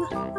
Ah.